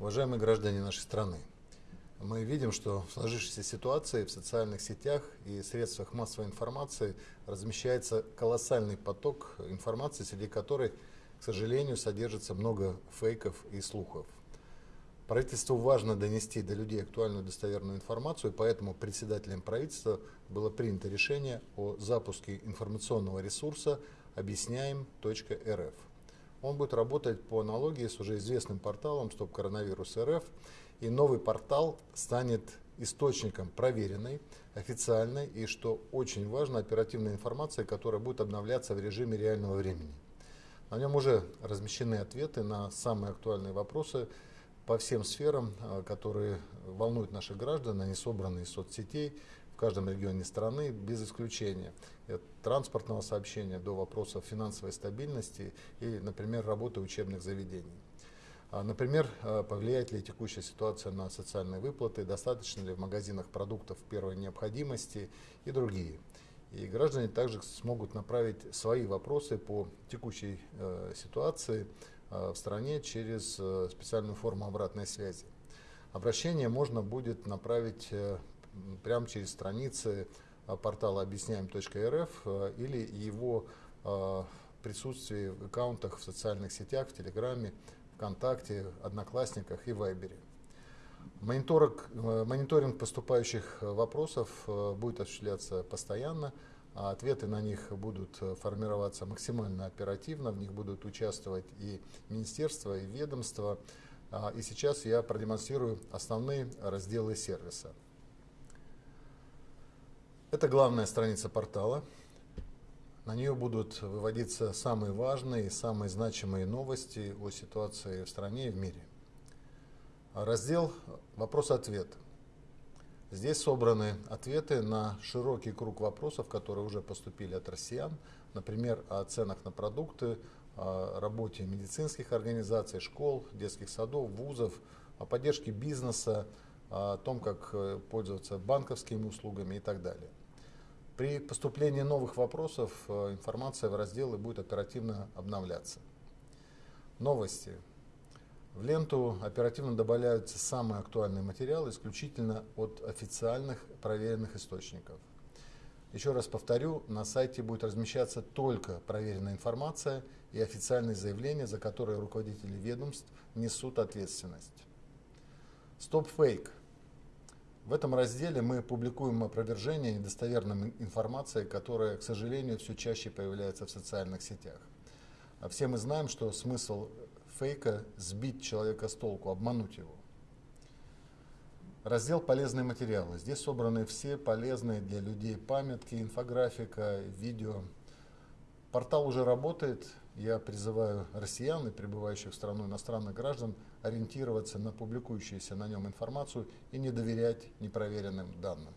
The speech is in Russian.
Уважаемые граждане нашей страны, мы видим, что в сложившейся ситуации в социальных сетях и средствах массовой информации размещается колоссальный поток информации, среди которой, к сожалению, содержится много фейков и слухов. Правительству важно донести до людей актуальную достоверную информацию, поэтому председателем правительства было принято решение о запуске информационного ресурса объясняем.рф. Он будет работать по аналогии с уже известным порталом Стоп Коронавирус РФ. И новый портал станет источником проверенной, официальной и, что очень важно, оперативной информации, которая будет обновляться в режиме реального времени. На нем уже размещены ответы на самые актуальные вопросы по всем сферам, а, которые волнуют наших граждан, они собраны из соцсетей, каждом регионе страны, без исключения. От транспортного сообщения до вопросов финансовой стабильности и, например, работы учебных заведений. А, например, а, повлияет ли текущая ситуация на социальные выплаты, достаточно ли в магазинах продуктов первой необходимости и другие. И граждане также смогут направить свои вопросы по текущей э, ситуации э, в стране через э, специальную форму обратной связи. Обращение можно будет направить э, прямо через страницы а, портала объясняем.рф а, или его а, присутствие в аккаунтах в социальных сетях, в Телеграме, ВКонтакте, Одноклассниках и Вайбере. Мониторинг, мониторинг поступающих вопросов будет осуществляться постоянно, а ответы на них будут формироваться максимально оперативно, в них будут участвовать и министерства, и ведомства. И сейчас я продемонстрирую основные разделы сервиса. Это главная страница портала. На нее будут выводиться самые важные и самые значимые новости о ситуации в стране и в мире. Раздел «Вопрос-ответ». Здесь собраны ответы на широкий круг вопросов, которые уже поступили от россиян, например, о ценах на продукты, о работе медицинских организаций, школ, детских садов, вузов, о поддержке бизнеса, о том, как э, пользоваться банковскими услугами и так далее. При поступлении новых вопросов э, информация в разделы будет оперативно обновляться. Новости. В ленту оперативно добавляются самые актуальные материалы исключительно от официальных проверенных источников. Еще раз повторю, на сайте будет размещаться только проверенная информация и официальные заявления, за которые руководители ведомств несут ответственность. Стоп фейк. В этом разделе мы публикуем опровержение недостоверной информации, которая, к сожалению, все чаще появляется в социальных сетях. А все мы знаем, что смысл фейка – сбить человека с толку, обмануть его. Раздел «Полезные материалы». Здесь собраны все полезные для людей памятки, инфографика, видео. Портал уже работает, я призываю россиян и прибывающих в страну иностранных граждан ориентироваться на публикующуюся на нем информацию и не доверять непроверенным данным.